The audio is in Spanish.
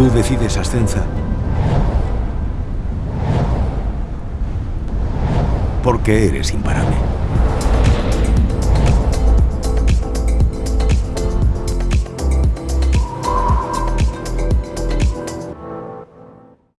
Tú decides, Ascenza. Porque eres imparable.